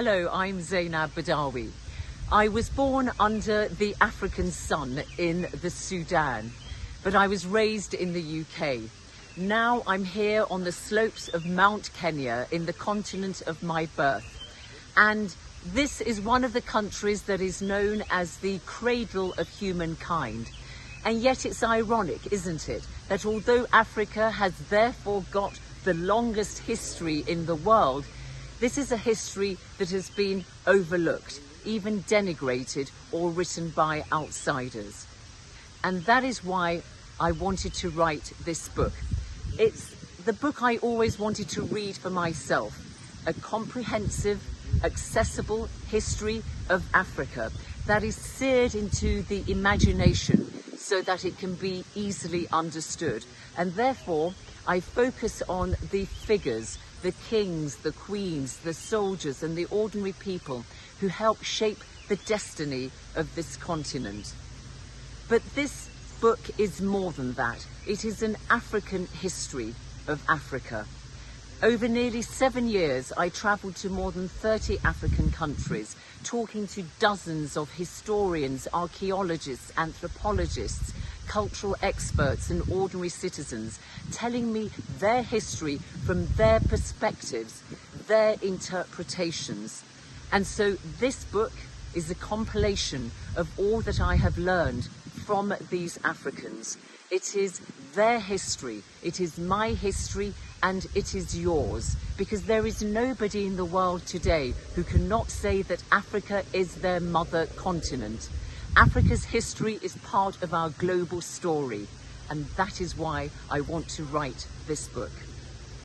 Hello, I'm Zeinab Badawi. I was born under the African sun in the Sudan, but I was raised in the UK. Now I'm here on the slopes of Mount Kenya in the continent of my birth. And this is one of the countries that is known as the cradle of humankind. And yet it's ironic, isn't it, that although Africa has therefore got the longest history in the world, this is a history that has been overlooked, even denigrated or written by outsiders. And that is why I wanted to write this book. It's the book I always wanted to read for myself, a comprehensive, accessible history of Africa that is seared into the imagination so that it can be easily understood. And therefore, I focus on the figures, the kings, the queens, the soldiers and the ordinary people who help shape the destiny of this continent. But this book is more than that. It is an African history of Africa. Over nearly seven years, I travelled to more than 30 African countries, talking to dozens of historians, archaeologists, anthropologists, cultural experts and ordinary citizens, telling me their history from their perspectives, their interpretations. And so this book is a compilation of all that I have learned from these Africans. It is their history, it is my history and it is yours because there is nobody in the world today who cannot say that Africa is their mother continent. Africa's history is part of our global story and that is why I want to write this book.